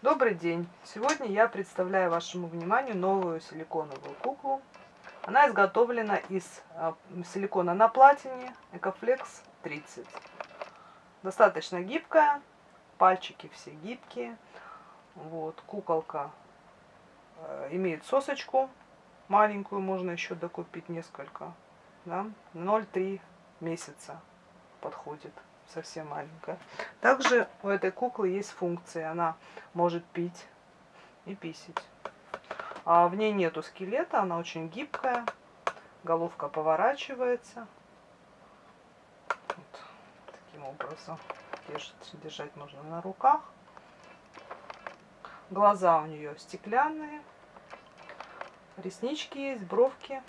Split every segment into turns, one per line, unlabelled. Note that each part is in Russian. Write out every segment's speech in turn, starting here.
Добрый день! Сегодня я представляю вашему вниманию новую силиконовую куклу. Она изготовлена из а, силикона на платине Ecoflex 30. Достаточно гибкая, пальчики все гибкие. Вот, куколка э, имеет сосочку маленькую, можно еще докупить несколько. Да? 0,3 месяца подходит совсем маленькая. Также у этой куклы есть функции. Она может пить и писить. А в ней нету скелета, она очень гибкая. Головка поворачивается. Вот таким образом. Держать, держать можно на руках. Глаза у нее стеклянные. Реснички есть, бровки.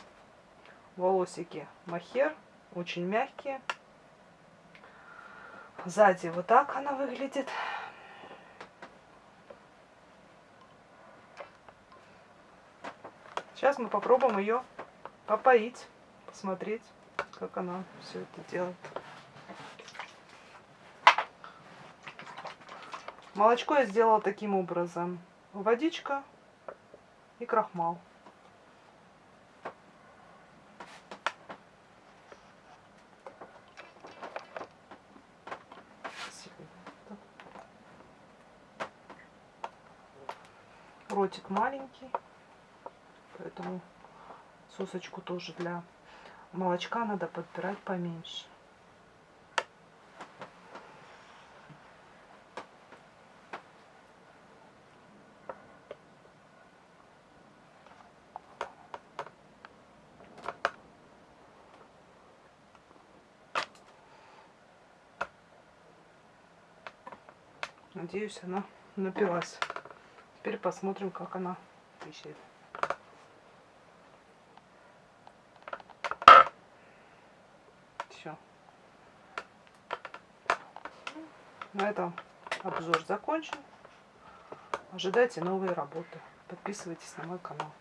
Волосики махер. Очень мягкие. Сзади вот так она выглядит. Сейчас мы попробуем ее попоить, посмотреть, как она все это делает. Молочко я сделала таким образом. Водичка и крахмал. Ротик маленький, поэтому сосочку тоже для молочка надо подбирать поменьше. Надеюсь, она напилась. Теперь посмотрим, как она пищит. Все. На этом обзор закончен. Ожидайте новые работы. Подписывайтесь на мой канал.